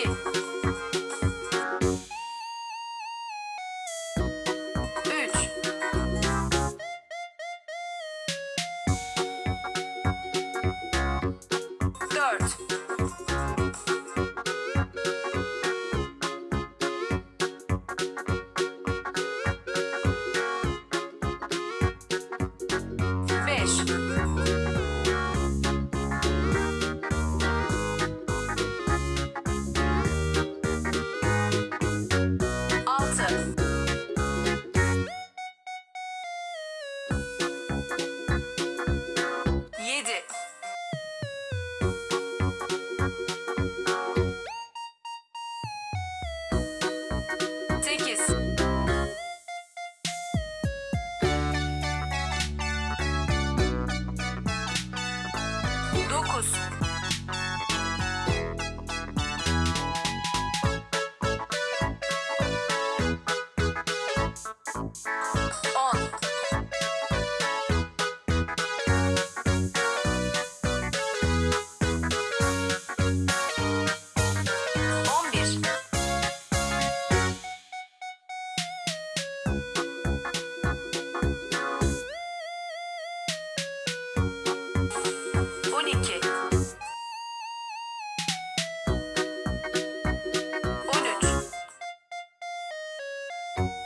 2 3 4 14